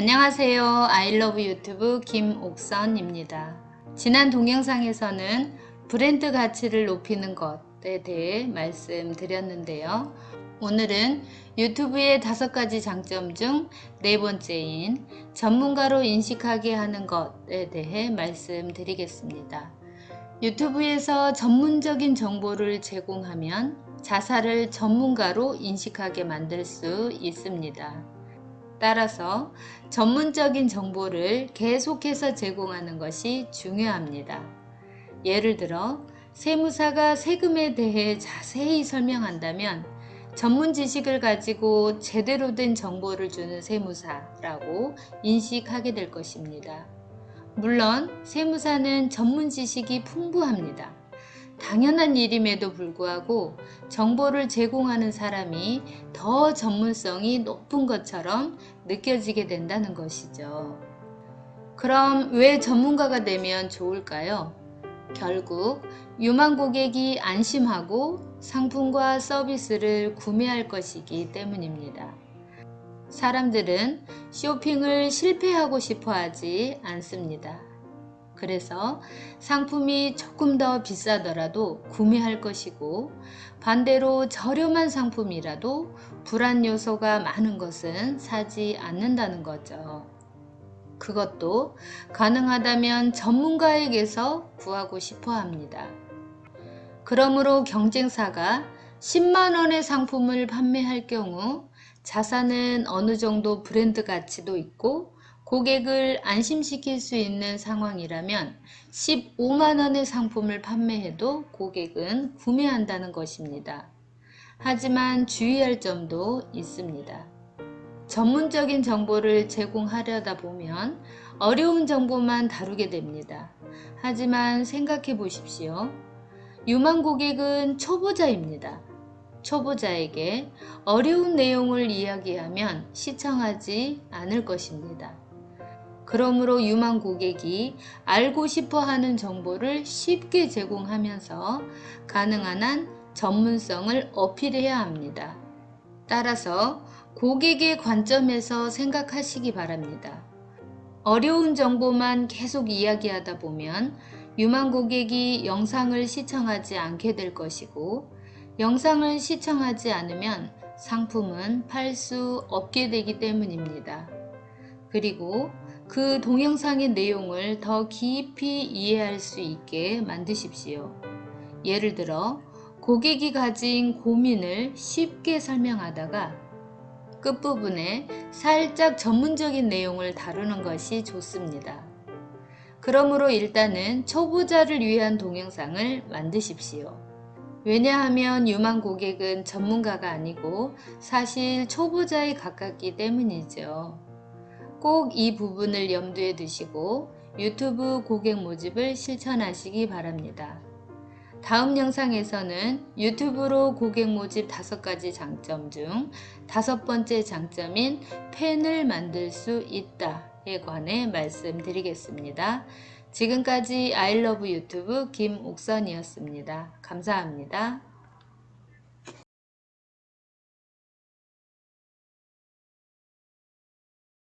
안녕하세요. 아이러브 유튜브 김옥선입니다. 지난 동영상에서는 브랜드 가치를 높이는 것에 대해 말씀드렸는데요. 오늘은 유튜브의 다섯 가지 장점 중 네 번째인 전문가로 인식하게 하는 것에 대해 말씀드리겠습니다. 유튜브에서 전문적인 정보를 제공하면 자사를 전문가로 인식하게 만들 수 있습니다. 따라서 전문적인 정보를 계속해서 제공하는 것이 중요합니다. 예를 들어 세무사가 세금에 대해 자세히 설명한다면 전문 지식을 가지고 제대로 된 정보를 주는 세무사라고 인식하게 될 것입니다. 물론 세무사는 전문 지식이 풍부합니다. 당연한 일임에도 불구하고 정보를 제공하는 사람이 더 전문성이 높은 것처럼 느껴지게 된다는 것이죠. 그럼 왜 전문가가 되면 좋을까요? 결국 유망 고객이 안심하고 상품과 서비스를 구매할 것이기 때문입니다. 사람들은 쇼핑을 실패하고 싶어 하지 않습니다. 그래서 상품이 조금 더 비싸더라도 구매할 것이고 반대로 저렴한 상품이라도 불안 요소가 많은 것은 사지 않는다는 거죠. 그것도 가능하다면 전문가에게서 구하고 싶어 합니다. 그러므로 경쟁사가 10만원의 상품을 판매할 경우 자사는 어느 정도 브랜드 가치도 있고 고객을 안심시킬 수 있는 상황이라면 15만원의 상품을 판매해도 고객은 구매한다는 것입니다. 하지만 주의할 점도 있습니다. 전문적인 정보를 제공하려다 보면 어려운 정보만 다루게 됩니다. 하지만 생각해 보십시오. 유망 고객은 초보자입니다. 초보자에게 어려운 내용을 이야기하면 시청하지 않을 것입니다. 그러므로 유망 고객이 알고 싶어 하는 정보를 쉽게 제공하면서 가능한 한 전문성을 어필해야 합니다. 따라서 고객의 관점에서 생각하시기 바랍니다. 어려운 정보만 계속 이야기하다 보면 유망 고객이 영상을 시청하지 않게 될 것이고 영상을 시청하지 않으면 상품은 팔 수 없게 되기 때문입니다. 그리고 그 동영상의 내용을 더 깊이 이해할 수 있게 만드십시오. 예를 들어 고객이 가진 고민을 쉽게 설명하다가 끝부분에 살짝 전문적인 내용을 다루는 것이 좋습니다. 그러므로 일단은 초보자를 위한 동영상을 만드십시오. 왜냐하면 유망 고객은 전문가가 아니고 사실 초보자에 가깝기 때문이죠. 꼭 이 부분을 염두에 두시고 유튜브 고객 모집을 실천하시기 바랍니다. 다음 영상에서는 유튜브로 고객 모집 다섯 가지 장점 중 다섯 번째 장점인 팬을 만들 수 있다에 관해 말씀드리겠습니다. 지금까지 아이러브 유튜브 김옥선이었습니다. 감사합니다.